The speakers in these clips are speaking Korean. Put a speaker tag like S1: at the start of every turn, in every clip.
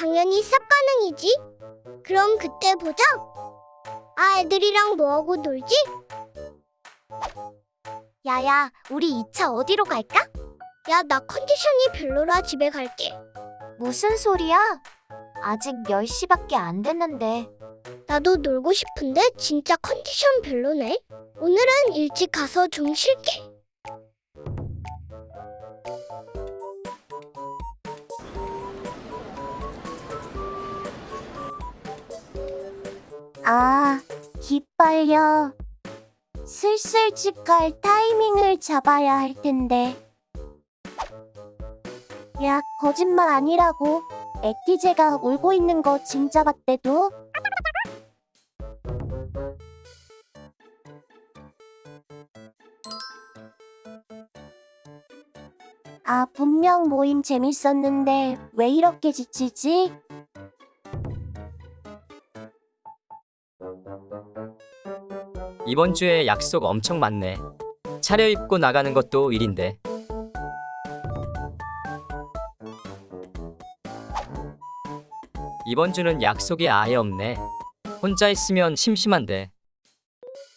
S1: 당연히 쌉 가능이지. 그럼 그때 보자. 아, 애들이랑 뭐하고 놀지?
S2: 야야, 우리 2차 어디로 갈까?
S1: 야, 나 컨디션이 별로라 집에 갈게.
S2: 무슨 소리야? 아직 10시밖에 안 됐는데.
S1: 나도 놀고 싶은데 진짜 컨디션 별로네. 오늘은 일찍 가서 좀 쉴게.
S2: 아, 기빨려. 슬슬 집 갈 타이밍을 잡아야 할 텐데. 야, 거짓말 아니라고. 에티제가 울고 있는 거 진짜 봤대도. 아, 분명 모임 재밌었는데 왜 이렇게 지치지?
S3: 이번 주에 약속 엄청 많네. 차려입고 나가는 것도 일인데. 이번 주는 약속이 아예 없네. 혼자 있으면 심심한데.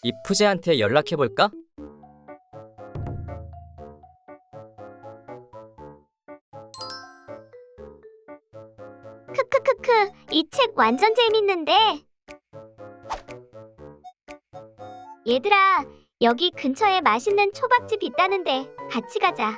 S3: 이프제한테 연락해 볼까?
S2: 크크크크, 이 책 완전 재밌는데. 얘들아, 여기 근처에 맛있는 초밥집 있다는데 같이 가자.